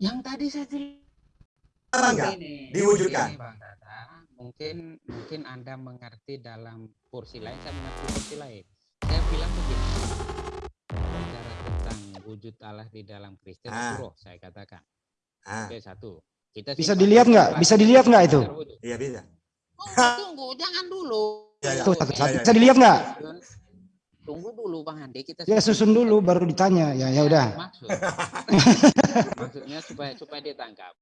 Yang tadi saya enggak diwujudkan. Ini, Bang Tata, mungkin mungkin Anda mengerti dalam porsi lain, saya mengerti porsi lain. Saya bilang begini, bicara tentang wujud Allah di dalam Kristen Ah. itu roh, saya katakan. Ah, Oke, satu. Kita Bisa dilihat nggak? Bisa dilihat nggak itu? iya bisa. Oh, tunggu, jangan dulu. Ya, ya. Tuh, Oke. satu, satu. iya, iya. Bisa dilihat nggak? Tunggu dulu Bang Andi, kita Ya susun dulu baru ditanya. Ya ya udah. Maksud, maksudnya supaya supaya ditangkap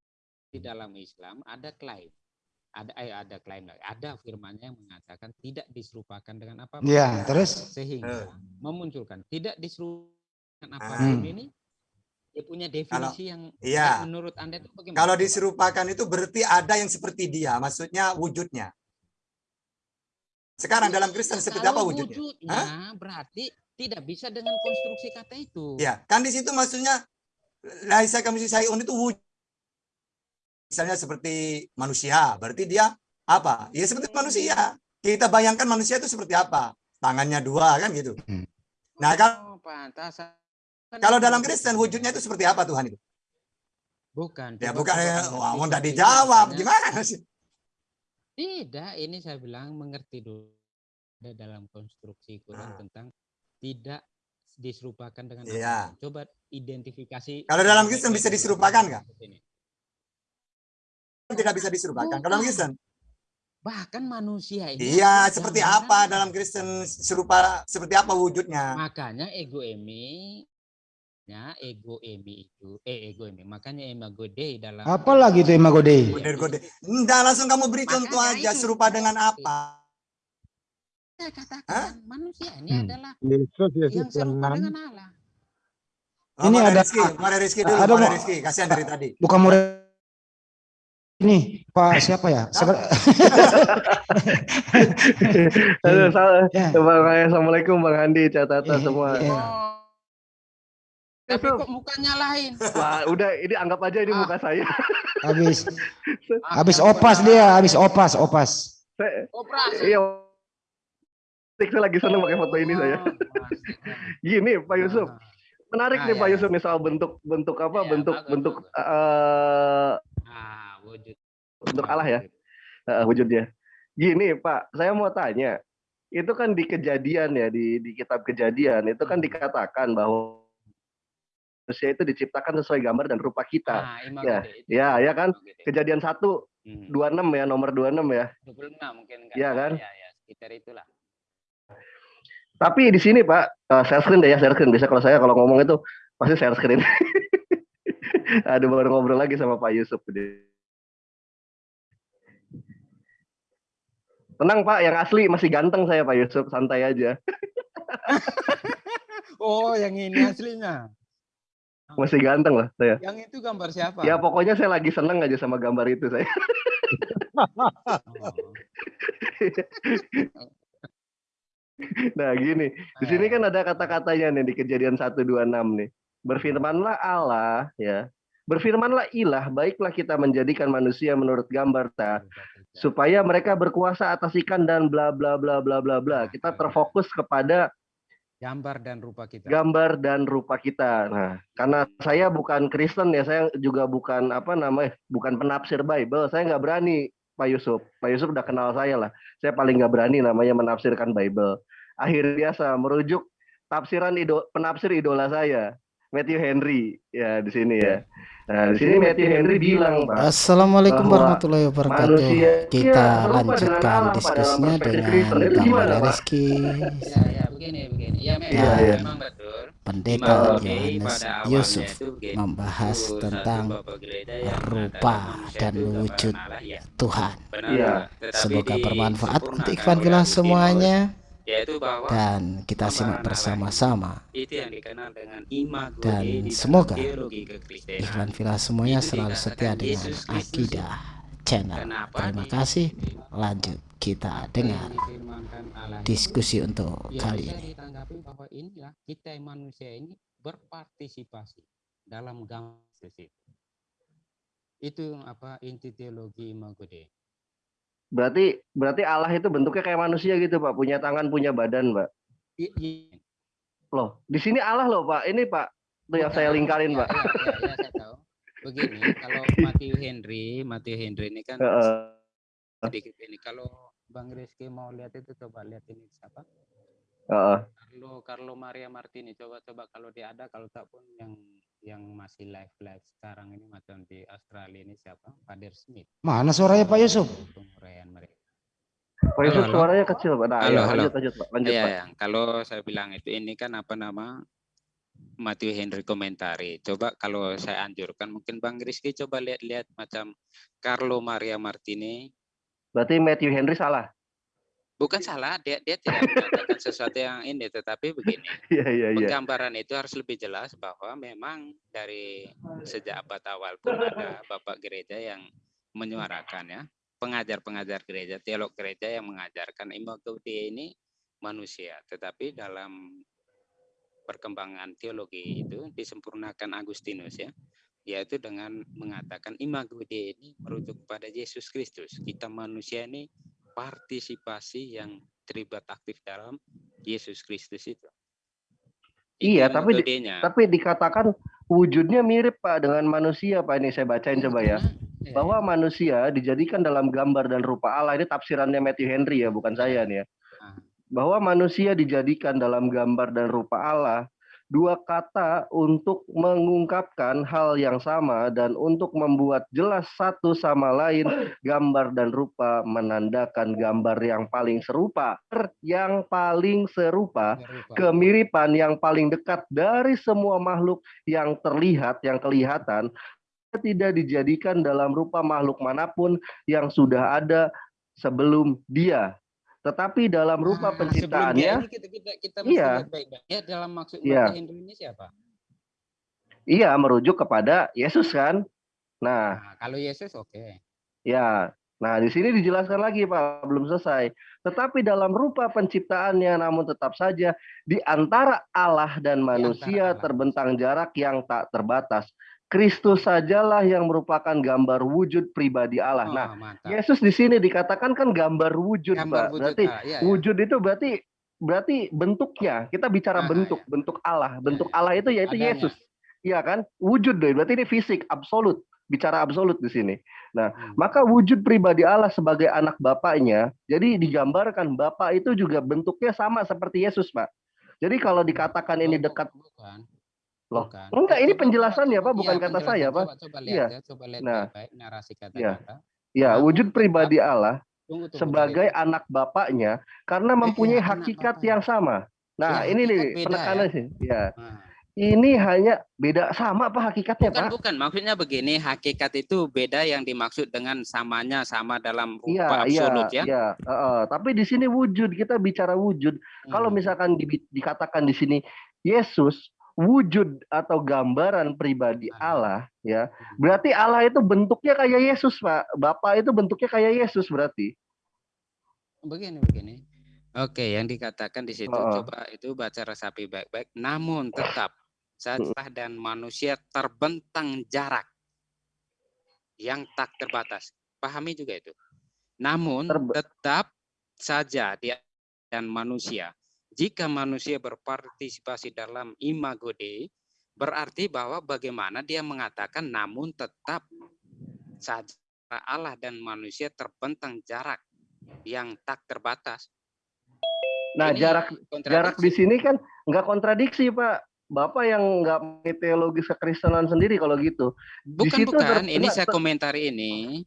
di dalam Islam ada klaim, ada eh, ada klaim, ada firmannya yang mengatakan tidak diserupakan dengan apa Ya, terus sehingga memunculkan tidak diserupakan apa Ah. ini dia punya definisi yang iya. yang menurut anda itu bagaimana? Kalau diserupakan itu berarti ada yang seperti dia, maksudnya wujudnya. Sekarang dalam Kristen seperti apa wujudnya? wujudnya berarti tidak bisa dengan konstruksi kata itu. Ya, kan di situ maksudnya laisa kami sayun itu wujud. Misalnya seperti manusia, berarti dia apa? Ya seperti manusia. Kita bayangkan manusia itu seperti apa? Tangannya dua kan gitu. Hmm. Nah, kalau, Oh, pantas. kalau dalam Kristen wujudnya itu seperti apa Tuhan itu? bukan. Ya bukan coba ya, mau itu, dijawab gimana sih? Tidak, ini saya bilang mengerti dulu Ada dalam konstruksi Quran Ah. tentang tidak diserupakan dengan apa. Coba identifikasi. Kalau dalam Kristen bisa diserupakan nggak? Tidak bisa diserupakan. Kalau dalam Kristen, Bahkan manusia ini. iya seperti apa dalam Kristen serupa seperti apa wujudnya? Makanya ego emi ya ego emi itu eh ego emi makanya imago dei dalam apa lagi itu Imago Dei? Gode-gode. Enggak langsung kamu beri contoh Makanya aja itu. serupa dengan apa? saya katakan Hah? manusia ini Hmm. adalah Yesus yang Yesus serupa tenang. dengan Allah. Oh, Ini Mare ada- Rizky, Mare Rizky dulu, ada Mare Rizky, kasihan dari tadi. Bukan murid ini Pak siapa ya? Sek- Halo. Ya. Bang, Assalamualaikum Bang Andi, catatan Iya, semua. iya. Oh. Tapi Itu- kok mukanya lain? Wah, udah ini anggap aja ini Ah. muka saya. Habis Ah, habis opas dia, habis opas, opas. Saya, iya. Saya lagi seneng pakai foto ini saya. Pasti. Gini Pak Yusuf, Ah. menarik Ah, nih ya, Pak ya. Yusuf nih soal bentuk bentuk apa Iya, bentuk bagus, bentuk bagus. eh Ah, wujud. Bentuk Allah ya? eh, wujudnya. Gini Pak, saya mau tanya, itu kan di kejadian ya di di kitab kejadian itu kan Hmm. dikatakan bahwa manusia itu diciptakan sesuai gambar dan rupa kita. Ah, imago Ya, itu. ya, ya kan? Kejadian 1 Hmm. 26 ya, nomor 26 ya. 26 mungkin enggak. Iya kan? Ya, ya, sekitar itulah. Tapi di sini Pak, eh, share screen deh ya, share screen. Bisa kalau saya kalau ngomong itu pasti share screen. Aduh baru ngobrol lagi sama Pak Yusuf. Tenang Pak, yang asli masih ganteng saya Pak Yusuf, santai aja. Oh, yang ini aslinya. Masih ganteng lah saya. Yang itu gambar siapa? Ya pokoknya saya lagi seneng aja sama gambar itu saya. Nah gini, di sini kan ada kata-katanya nih di kejadian 126 nih. Berfirmanlah Allah ya. Berfirmanlah ilah, baiklah kita menjadikan manusia menurut gambar ta, supaya mereka berkuasa atas ikan dan bla bla bla bla bla bla. Kita terfokus kepada gambar dan rupa kita. gambar dan rupa kita. Nah, karena saya bukan Kristen ya, saya juga bukan apa namanya, bukan penafsir Bible. Saya nggak berani, Pak Yusuf. Pak Yusuf udah kenal saya lah. Saya paling nggak berani namanya menafsirkan Bible. Akhir biasa merujuk tafsiran ido, penafsir idola saya, Matthew Henry ya di sini ya. Nah, di sini Matthew Henry bilang, Pak, Assalamualaikum bahwa warahmatullahi wabarakatuh. manusia Kita ya, lanjutkan diskusinya dengan Kristen. Itu Gambar gimana, Pak? Rizky, Ya, ya, begini, begini. Ya, memang, Iya, iya. memang betul. Pendeta Yohanes Yusuf membahas tentang bapak gereja yang rupa dan wujud ya. Tuhan. Iya. tetapi Semoga bermanfaat untuk Evangelos Agustinus, semuanya yaitu bahwa dan kita simak bersama-sama. itu yang dikenal dengan imago Dan semoga. Ikhwan Villa semuanya Itu selalu setia dengan Yesus akidah channel. Kenapa Terima kasih. Lanjut kita dengar diskusi untuk ya kali ini. bahwa inilah kita manusia ini berpartisipasi dalam gambar itu. Itu apa inti teologi imago Dei. Berarti berarti Allah itu bentuknya kayak manusia gitu, Pak, punya tangan, punya badan, Pak. Loh, di sini Allah loh, Pak. Ini, Pak. Tuh yang saya lingkarin, Ya, Pak. ya, ya, ya, saya tahu. Begini, kalau Matthew Henry, Matthew Henry ini kan Heeh. sedikit ini. Kalau Bang Rizky mau lihat itu coba lihat ini siapa? Heeh. Carlo Carlo Maria Martini. Coba coba kalau dia ada, kalau tak pun yang yang masih live live sekarang ini macam di Australia ini siapa? Fadir Smith. Mana suaranya Pak Yusuf? Pak Yusuf halo. suaranya kecil, Pak. Nah, Halo, ya, halo. lanjut, lanjut, Pak. Lanjut, Iya, Pak. ya. kalau saya bilang itu ini kan apa nama Matthew Henry komentari. Coba kalau saya anjurkan mungkin Bang Rizky coba lihat-lihat macam Carlo Maria Martini. Berarti Matthew Henry salah. Bukan salah, dia dia tidak mengatakan sesuatu yang ini, tetapi begini. Iya, iya, iya. Penggambaran itu harus lebih jelas bahwa memang dari sejak abad awal pun ada bapak gereja yang menyuarakan ya, pengajar-pengajar gereja, teolog gereja yang mengajarkan imago Dei ini manusia, tetapi dalam perkembangan teologi itu disempurnakan Agustinus ya, yaitu dengan mengatakan imago Dei ini merujuk kepada Yesus Kristus. Kita manusia ini partisipasi yang terlibat aktif dalam Yesus Kristus itu. Iya, tapi di-. Tapi dikatakan wujudnya mirip Pak dengan manusia Pak ini saya bacain coba ya. Iya, Bahwa manusia dijadikan dalam gambar dan rupa Allah ini tafsirannya Matthew Henry ya, bukan saya nih ya. Ah. Bahwa manusia dijadikan dalam gambar dan rupa Allah dua kata untuk mengungkapkan hal yang sama dan untuk membuat jelas satu sama lain gambar dan rupa menandakan gambar yang paling serupa yang paling serupa kemiripan yang paling dekat dari semua makhluk yang terlihat, yang kelihatan, tidak dijadikan dalam rupa makhluk mana pun yang sudah ada sebelum dia. Tetapi dalam rupa Nah, penciptaannya, ini kita kita kita mesti Iya. baik-baik. Ya dalam maksud Iya. Henry ini siapa? ia merujuk kepada Yesus kan. Nah, Nah, kalau Yesus oke. ya. Nah, di sini dijelaskan lagi Pak, belum selesai. Tetapi dalam rupa penciptaannya namun tetap saja di antara Allah dan manusia Allah. terbentang jarak yang tak terbatas. Kristus sajalah yang merupakan gambar wujud pribadi Allah. Oh, Nah, mantap. Yesus di sini dikatakan kan gambar wujud, Gambar Pak. wujud Berarti Allah. Iya, iya. wujud itu berarti berarti bentuknya. Kita bicara Ah, bentuk, bentuk Allah. Bentuk Allah itu yaitu Adanya. Yesus. Iya kan? Wujud deh. Berarti ini fisik absolut. Bicara absolut di sini. Hmm. Maka wujud pribadi Allah sebagai anak bapaknya, jadi digambarkan bapak itu juga bentuknya sama seperti Yesus, Pak. Jadi kalau dikatakan ini Oh, dekat, bukan. Loh, Bukan. enggak, ini Coba- penjelasannya, coba- Pak, bukan iya, kata saya, penjelasan. Pak. Coba, coba lihat Iya. ya, coba lihat Nah. baik-baik narasi Iya. kata-kata. ya Namun wujud tetap- pribadi Allah Tunggu, tunggu, sebagai dari- anak bapaknya karena Eh, mempunyai hakikat yang sama. Nah, Ya, ini nih beda penekanannya sih. Ya, Nah, ini hanya beda sama apa hakikatnya, bukan Pak? bukan maksudnya begini hakikat itu beda yang dimaksud dengan samanya sama dalam Iya, rupa iya, absolut ya. iya. Heeh. Tapi di sini wujud, kita bicara wujud. Kalau Hmm. misalkan di- dikatakan di sini Yesus wujud atau gambaran pribadi Ah. Allah, ya, Hmm. berarti Allah itu bentuknya kayak Yesus, Pak. Bapak itu bentuknya kayak Yesus berarti. begini begini. Oke, yang dikatakan di situ Heeh. coba itu baca resapi baik-baik. Namun tetap saja dan manusia terbentang jarak yang tak terbatas. Pahami juga itu. Namun tetap saja dia dan manusia. Jika manusia berpartisipasi dalam imago Dei, berarti bahwa bagaimana dia mengatakan namun tetap saja Allah dan manusia terbentang jarak yang tak terbatas. Nah, Ini jarak jarak di sini kan nggak kontradiksi, Pak. Bapak yang nggak mengerti teologi kekristenan sendiri kalau gitu. Bukan bukan, ini saya komentari ini.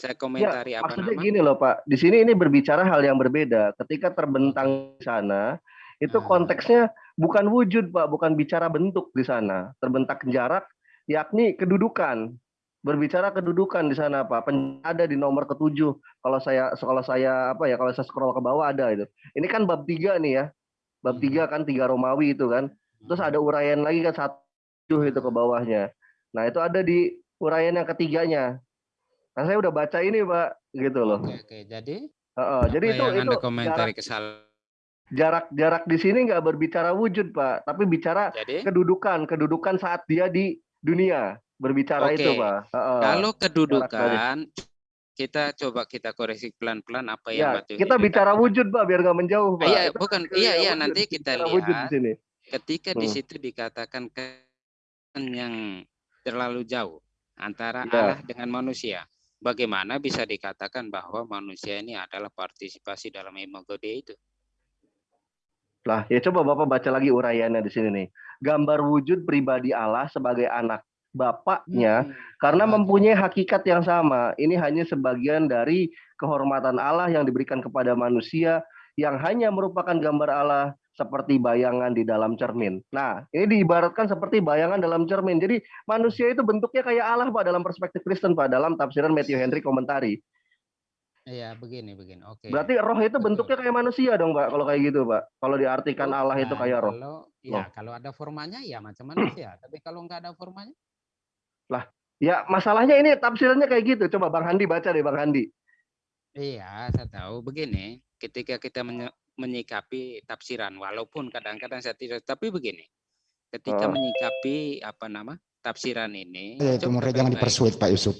Saya komentari apa Maksudnya nama? gini loh Pak, di sini ini berbicara hal yang berbeda. Ketika terbentang di sana, itu Ah. konteksnya bukan wujud Pak, bukan bicara bentuk di sana. Terbentang jarak, yakni kedudukan. Berbicara kedudukan di sana Pak. Pen- Ada di nomor ketujuh. Kalau saya kalau saya apa ya, kalau saya scroll ke bawah ada itu. Ini kan bab tiga nih ya. Bab Hmm. tiga kan tiga Romawi itu kan. Terus ada uraian lagi kan satu itu ke bawahnya. Nah itu ada di uraian yang ketiganya. Nah saya udah baca ini pak, gitu loh. Oke, oke. Jadi, Heeh, jadi apa itu yang itu Anda komentari jarak, kesalahan. jarak jarak di sini nggak berbicara wujud pak, tapi bicara Jadi, kedudukan kedudukan saat dia di dunia berbicara Oke. itu pak. Heeh. kalau kedudukan kita coba kita koreksi pelan-pelan apa yang ya Batu kita bicara wujud pak, biar nggak menjauh pak. Iya, bukan. Iya, iya, wujud, nanti kita bicara wujud di lihat sini. ketika di Hmm. situ dikatakan ke yang terlalu jauh. antara Ya. Allah dengan manusia. Bagaimana bisa dikatakan bahwa manusia ini adalah partisipasi dalam imago Dei itu? Lah, ya coba Bapak baca lagi uraiannya di sini nih. Gambar wujud pribadi Allah sebagai anak Bapaknya Hmm. karena Bagus. mempunyai hakikat yang sama. Ini hanya sebagian dari kehormatan Allah yang diberikan kepada manusia yang hanya merupakan gambar Allah seperti bayangan di dalam cermin. Nah, ini diibaratkan seperti bayangan dalam cermin. Jadi manusia itu bentuknya kayak Allah Pak dalam perspektif Kristen Pak dalam tafsiran Matthew Henry komentari. Iya, begini begini. Oke. Berarti roh itu Betul. bentuknya kayak manusia dong Pak kalau kayak gitu Pak. Kalau diartikan Allah itu Bukan, kayak roh. Kalau ya kalau ada formanya ya macam manusia, tapi kalau nggak ada formanya Ya masalahnya ini tafsirannya kayak gitu. Coba Bang Handi baca deh Bang Handi. Iya, saya tahu. Begini, ketika kita menyikapi tafsiran, walaupun kadang-kadang saya tidak, tapi begini, ketika Oh. menyikapi apa nama tafsiran ini, Ya, itu mereka jangan dipersuit Pak Yusuf.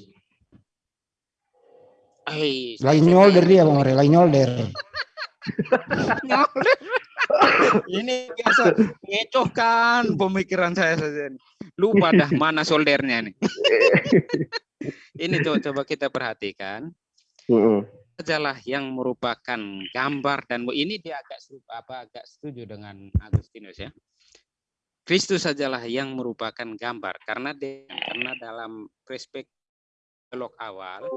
Eh, Lagi saya nyolder dia Bang More, lagi nyolder. Nyolder. ini biasa ngecohkan pemikiran saya saja. Lupa dah mana soldernya nih. ini coba, coba kita perhatikan. Sajalah yang merupakan gambar dan ini dia agak serupa apa agak setuju dengan Agustinus ya. Kristus sajalah yang merupakan gambar karena dia, karena dalam perspektif teolog awal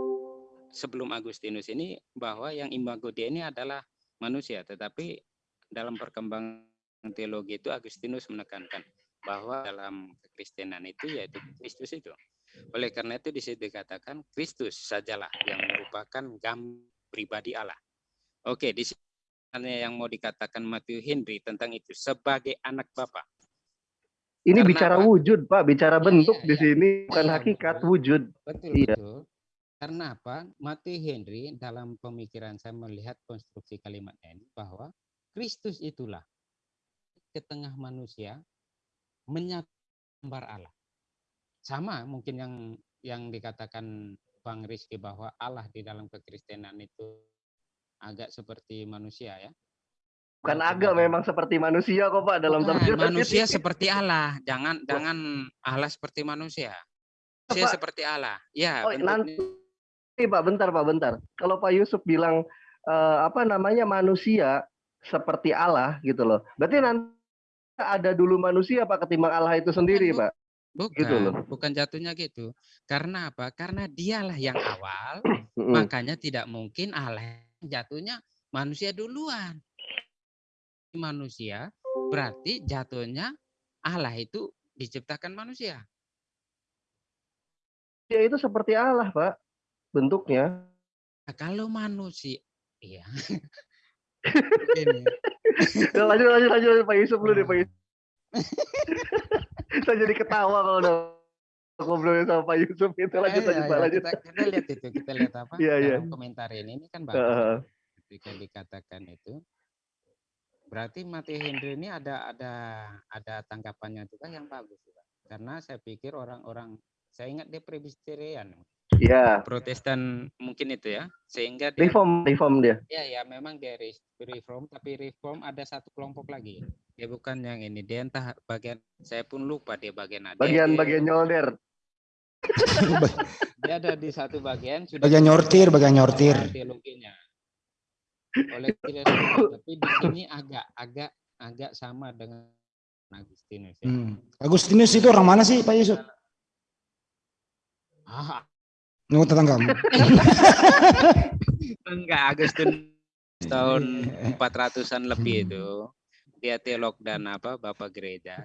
sebelum Agustinus ini bahwa yang imago Dei ini adalah manusia tetapi dalam perkembangan teologi itu Agustinus menekankan bahwa dalam kekristenan itu yaitu Kristus itu. Oleh karena itu di dikatakan Kristus sajalah yang merupakan gambar pribadi Allah. Oke, di sini yang mau dikatakan Matthew Henry tentang itu sebagai anak Bapa. Ini Karena bicara apa? wujud, Pak. Bicara Iya, bentuk iya, di iya. sini, bukan Iya, hakikat betul. wujud. Betul, Iya. betul. Karena apa? Matthew Henry dalam pemikiran saya melihat konstruksi kalimat ini bahwa Kristus itulah ke tengah manusia menyatu gambar Allah. Sama mungkin yang yang dikatakan Bang Rizky bahwa Allah di dalam kekristenan itu agak seperti manusia ya. Bukan agak memang seperti manusia kok, Pak, dalam Bukan, manusia seperti Allah, jangan jangan Allah seperti manusia. Manusia Pak. seperti Allah. Ya, Oh, bentuknya- nanti Pak, bentar, Pak, bentar. Kalau Pak Yusuf bilang eh, apa namanya manusia seperti Allah gitu loh. Berarti nanti ada dulu manusia Pak ketimbang Allah itu sendiri, Pak. Bukan, gitu loh. bukan jatuhnya gitu. Karena apa? Karena dialah yang awal, makanya tidak mungkin Allah jatuhnya manusia duluan. Manusia berarti jatuhnya Allah itu diciptakan manusia. Dia itu seperti Allah, Pak. Bentuknya. Nah, kalau manusia, iya. Ya, lanjut, lanjut, lanjut, Pak Yusuf dulu deh, Pak Yusuf. Saya jadi ketawa kalau udah ngobrolin sama Pak Yusuf itu lanjut, Eh, lanjut, ya, Pak, ya, lanjut. Kita, kita lihat itu, kita lihat apa Iya, iya. komentar ini, ini kan bagus. Ketika dikatakan itu, berarti Mati Henry ini ada ada ada tanggapannya juga yang bagus juga. Karena saya pikir orang-orang, saya ingat dia Presbyterian, Iya. Protestan mungkin itu ya, sehingga dia Reform, reform dia. ya ya memang dia re- reform, tapi reform ada satu kelompok lagi. Dia bukan yang ini, dia entah bagian, saya pun lupa dia bagian ada. Dia- dia- Bagian-bagian nyolder. dia ada di satu bagian sudah Bagian nyortir, bagian nyortir. teologinya oleh tapi di sini agak agak agak sama dengan Agustinus ya. Hmm. Agustinus itu orang mana sih Pak Yusuf? Ah, Nunggu tetanggamu. enggak Agustinus tahun 400-an lebih itu dia teolog dan apa bapak gereja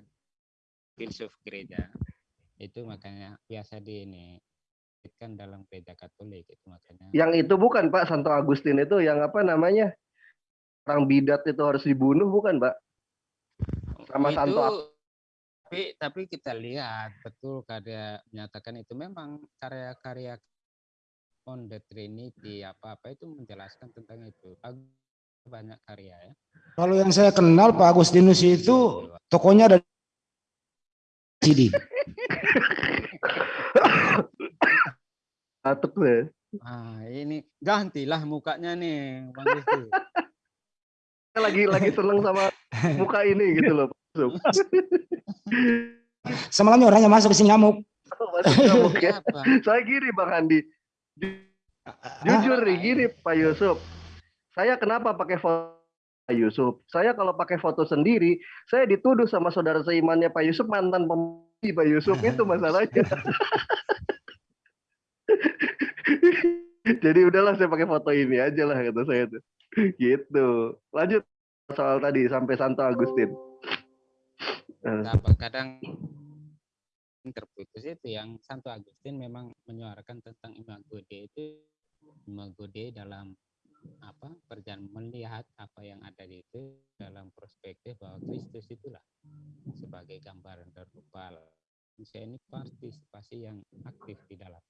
filsuf gereja itu makanya biasa di ini kan dalam gereja Katolik itu makanya Yang itu bukan Pak Santo Agustin itu yang apa namanya? Orang bidat itu harus dibunuh bukan, Pak? sama itu, Santo tapi tapi kita lihat betul karya menyatakan itu memang karya-karya on the Trinity apa apa itu menjelaskan tentang itu Bagus, banyak karya ya Kalau yang saya kenal Pak Agustinus itu tokonya ada CD. Atuk deh. ah ini gantilah mukanya nih bang Rizky Saya lagi lagi seneng sama muka ini gitu loh. Semalamnya orangnya masuk ke sini nyamuk. Mungkin. Siapa? Saya gini Bang Andi. Ju- Jujur nih gini Pak Yusuf. Saya kenapa pakai foto Pak Yusuf? Saya kalau pakai foto sendiri, saya dituduh sama saudara seimannya Pak Yusuf mantan pemilih Pak Yusuf itu masalahnya. Jadi udahlah saya pakai foto ini aja lah kata saya tuh. Gitu. Lanjut soal tadi sampai Santo Agustin. Eh, apa kadang terputus itu yang Santo Agustin memang menyuarakan tentang imago Dei itu imago Dei dalam apa perjalanan melihat apa yang ada di itu dalam perspektif bahwa Kristus itulah sebagai gambaran rupa manusia ini partisipasi yang aktif di dalam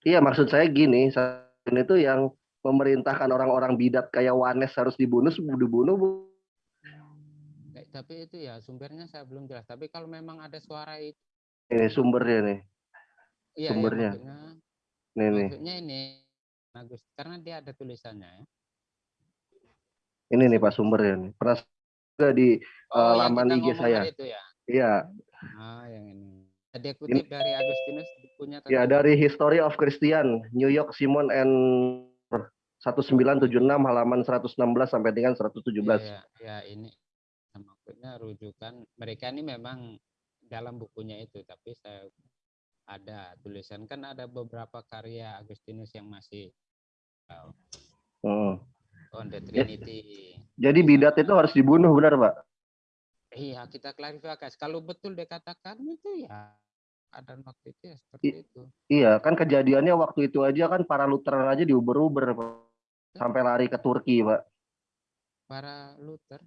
Iya maksud saya gini, saya itu yang memerintahkan orang-orang bidat kayak Wanes harus dibunuh, dibunuh Bu. Tapi itu ya sumbernya saya belum jelas tapi kalau memang ada suara itu Ini sumbernya nih, iya ya, Sumbernya. maksudnya, nih nih. maksudnya ini Agus karena dia ada tulisannya ya. Ini nih Pak sumbernya nih. Pernah juga di Oh, yang laman IG saya. itu ya. Iya, Ah, yang ini. Dia kutip dari Agustinus punya ya dari History of Christian, New York Simon and 1976 halaman 116 sampai dengan 117. Iya, ya, ini maksudnya rujukan mereka ini memang dalam bukunya itu tapi saya ada tulisan kan ada beberapa karya Agustinus yang masih oh, Hmm. on the Trinity. Jadi bidat itu harus dibunuh benar Pak? Iya, kita klarifikasi. Kalau betul dikatakan itu ya ada waktu itu ya seperti itu. Iya, kan kejadiannya waktu itu aja kan para Lutheran aja diuber-uber Pak. sampai lari ke Turki Pak. Para Luther